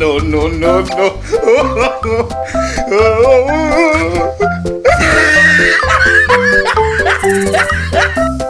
no, no, no, no. no,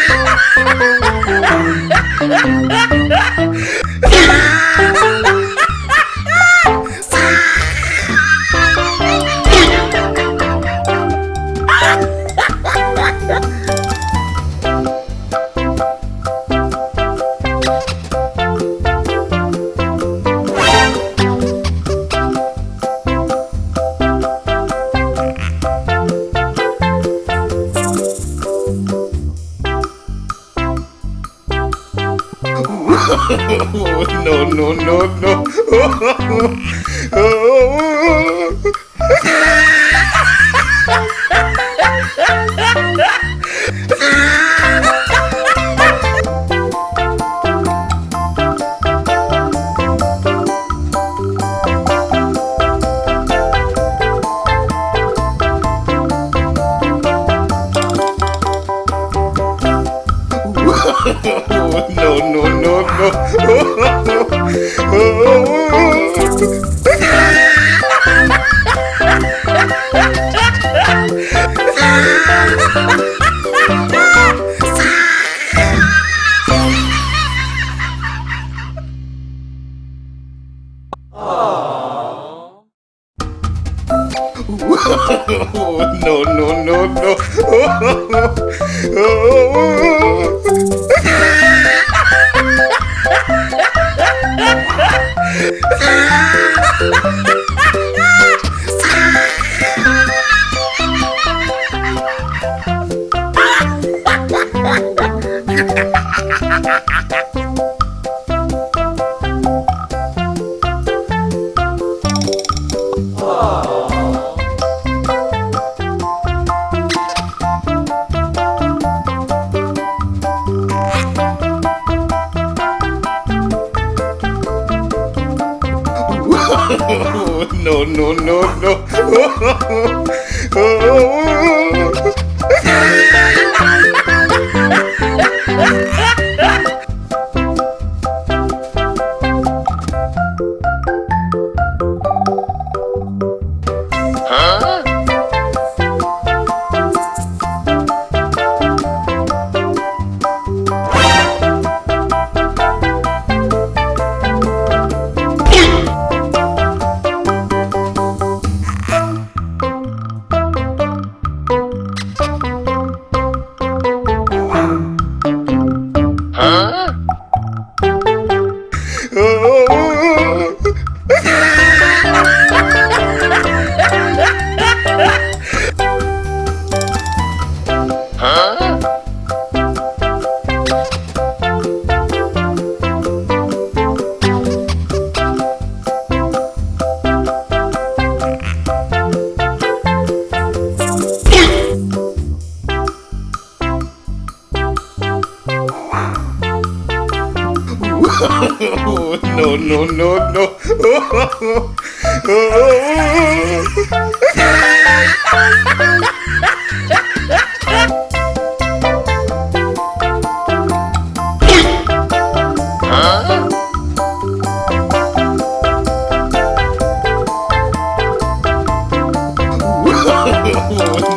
no, no, no, no. no, no, no, no, no, no. no, no, no, no. no, no, no, no.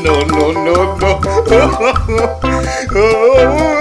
no, no, no, no.